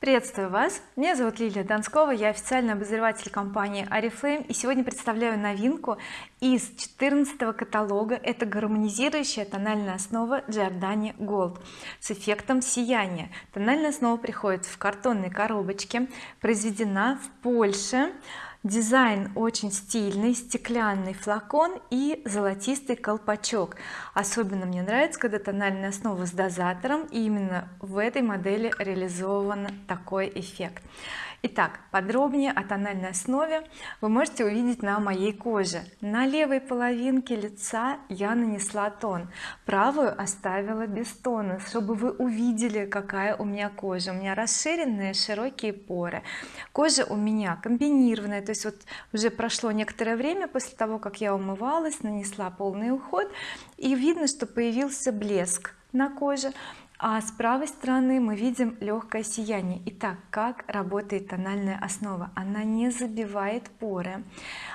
приветствую вас. Меня зовут Лилия Донскова я официальный обозреватель компании oriflame и сегодня представляю новинку из 14 каталога. Это гармонизирующая тональная основа Giordani Gold с эффектом сияния. Тональная основа приходит в картонной коробочке произведена в Польше дизайн очень стильный стеклянный флакон и золотистый колпачок. Особенно мне нравится когда тональная основа с дозатором и именно в этой модели реализован такой эффект. Итак, подробнее о тональной основе вы можете увидеть на моей коже. На левой половинке лица я нанесла тон правую оставила без тона чтобы вы увидели какая у меня кожа. У меня расширенные широкие поры. Кожа у меня комбинированная то есть вот уже прошло некоторое время после того как я умывалась нанесла полный уход и видно что появился блеск на коже а с правой стороны мы видим легкое сияние. Итак как работает тональная основа? Она не забивает поры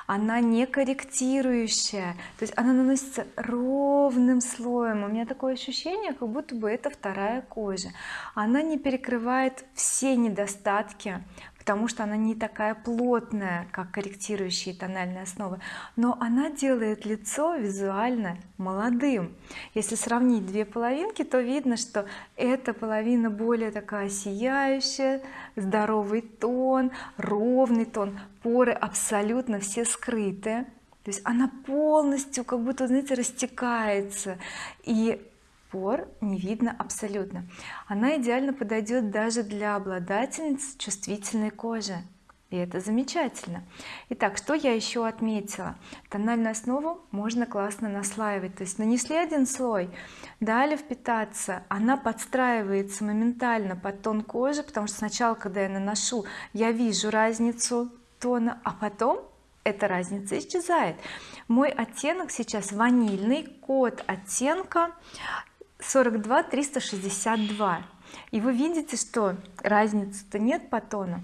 она не корректирующая то есть она наносится ровным слоем. У меня такое ощущение как будто бы это вторая кожа. Она не перекрывает все недостатки потому что она не такая плотная как корректирующие тональные основы. Но она делает лицо визуально молодым. Если сравнить две половинки то видно что эта половина более такая сияющая здоровый тон ровный тон поры абсолютно все скрыты. То есть она полностью как будто знаете растекается. И пор не видно абсолютно. Она идеально подойдет даже для обладательниц чувствительной кожи. И это замечательно. Итак что я еще отметила? Тональную основу можно классно наслаивать то есть нанесли один слой дали впитаться она подстраивается моментально под тон кожи потому что сначала когда я наношу я вижу разницу тона а потом эта разница исчезает. Мой оттенок сейчас ванильный код оттенка 42 362 и вы видите что разницы-то нет по тону.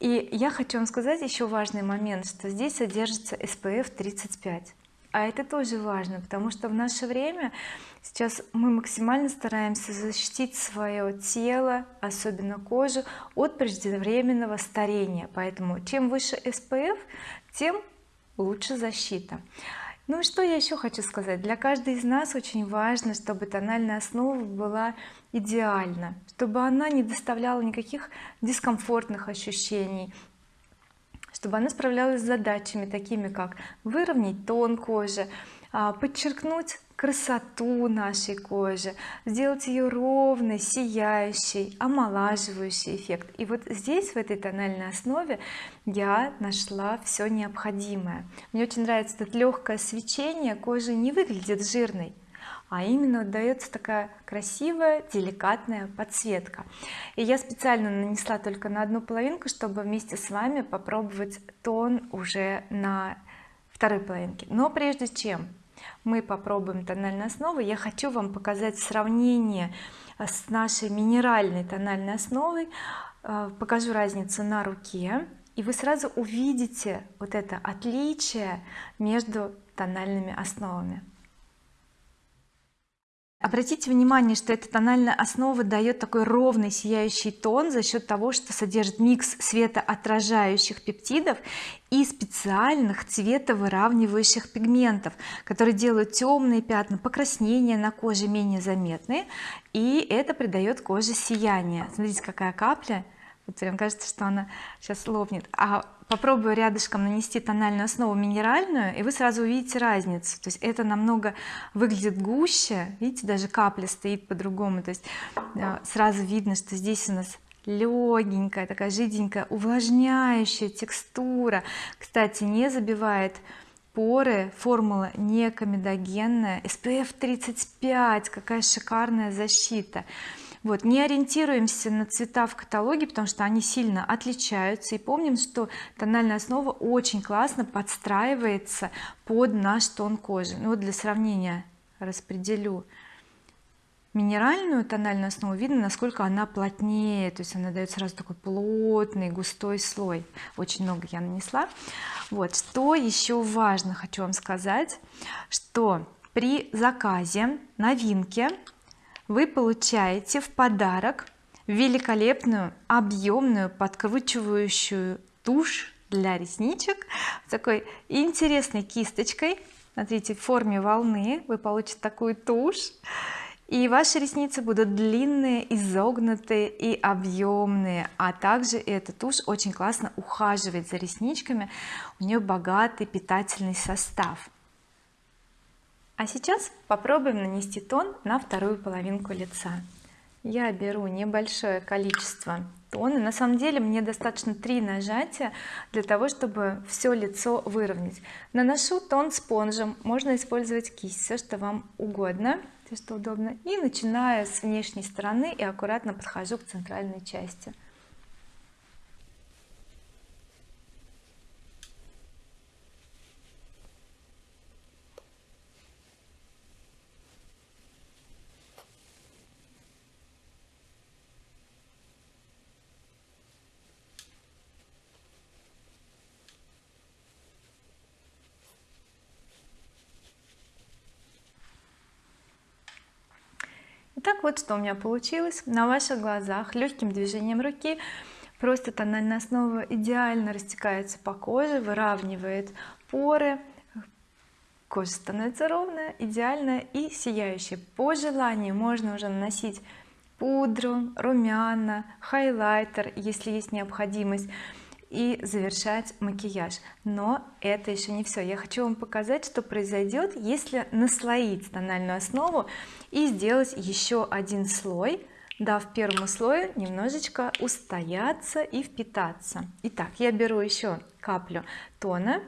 И я хочу вам сказать еще важный момент что здесь содержится SPF 35 а это тоже важно потому что в наше время сейчас мы максимально стараемся защитить свое тело особенно кожу от преждевременного старения. Поэтому чем выше SPF тем лучше защита ну и что я еще хочу сказать? Для каждой из нас очень важно чтобы тональная основа была идеальна чтобы она не доставляла никаких дискомфортных ощущений чтобы она справлялась с задачами такими как выровнять тон кожи а, подчеркнуть красоту нашей кожи сделать ее ровной сияющей омолаживающий эффект. И вот здесь в этой тональной основе я нашла все необходимое. Мне очень нравится это легкое свечение кожи не выглядит жирной а именно дается такая красивая деликатная подсветка. И я специально нанесла только на одну половинку чтобы вместе с вами попробовать тон уже на второй половинке. Но прежде чем мы попробуем тональной основы. Я хочу вам показать сравнение э, с нашей минеральной тональной основой. Э, покажу разницу на руке и вы сразу увидите вот это отличие между тональными основами обратите внимание что эта тональная основа дает такой ровный сияющий тон за счет того что содержит микс светоотражающих пептидов и специальных цветовыравнивающих пигментов которые делают темные пятна покраснения на коже менее заметные и это придает коже сияние. Смотрите какая капля. Вот прям кажется что она сейчас лопнет. А попробую рядышком нанести тональную основу минеральную и вы сразу увидите разницу. То есть это намного выглядит гуще видите даже капля стоит по-другому. То есть э, сразу видно что здесь у нас легенькая такая жиденькая увлажняющая текстура. Кстати не забивает поры формула не комедогенная SPF 35 какая шикарная защита вот не ориентируемся на цвета в каталоге потому что они сильно отличаются. И помним что тональная основа очень классно подстраивается под наш тон кожи. Ну вот для сравнения распределю. Минеральную тональную основу видно насколько она плотнее то есть она дает сразу такой плотный густой слой. Очень много я нанесла. Вот что еще важно хочу вам сказать что при заказе новинки вы получаете в подарок великолепную объемную подкручивающую тушь для ресничек с такой интересной кисточкой. Смотрите в форме волны вы получите такую тушь и ваши ресницы будут длинные изогнутые и объемные. А также эта тушь очень классно ухаживает за ресничками. У нее богатый питательный состав а сейчас попробуем нанести тон на вторую половинку лица. Я беру небольшое количество тона. На самом деле мне достаточно три нажатия для того чтобы все лицо выровнять. Наношу тон спонжем. Можно использовать кисть все что вам угодно все что удобно. И начинаю с внешней стороны и аккуратно подхожу к центральной части Итак вот что у меня получилось. На ваших глазах легким движением руки просто тональная основа идеально растекается по коже выравнивает поры. Кожа становится ровная идеальная и сияющая. По желанию можно уже наносить пудру румяна хайлайтер если есть необходимость и завершать макияж. Но это еще не все я хочу вам показать что произойдет если наслоить тональную основу и сделать еще один слой дав первому слою немножечко устояться и впитаться. Итак я беру еще каплю тона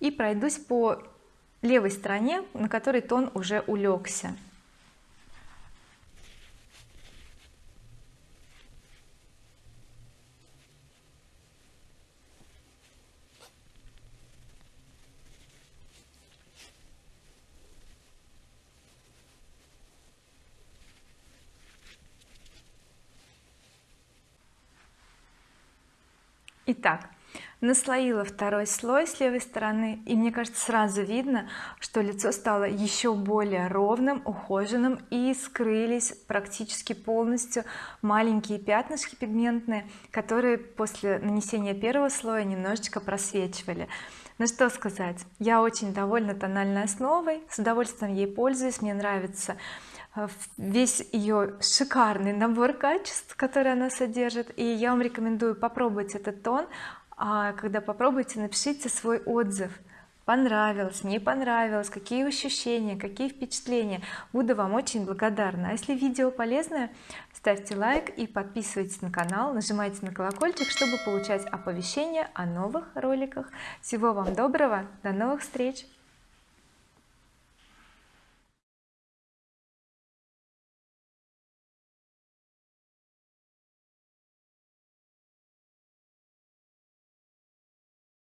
и пройдусь по левой стороне на которой тон уже улегся Итак наслоила второй слой с левой стороны и мне кажется сразу видно что лицо стало еще более ровным ухоженным и скрылись практически полностью маленькие пятнышки пигментные которые после нанесения первого слоя немножечко просвечивали. Ну что сказать я очень довольна тональной основой с удовольствием ей пользуюсь мне нравится Э, весь ее шикарный набор качеств который она содержит и я вам рекомендую попробовать этот тон когда попробуйте напишите свой отзыв. Понравилось не понравилось какие ощущения какие впечатления. Буду вам очень благодарна. А если видео полезное ставьте лайк и подписывайтесь на канал нажимайте на колокольчик чтобы получать оповещения о новых роликах. Всего вам доброго до новых встреч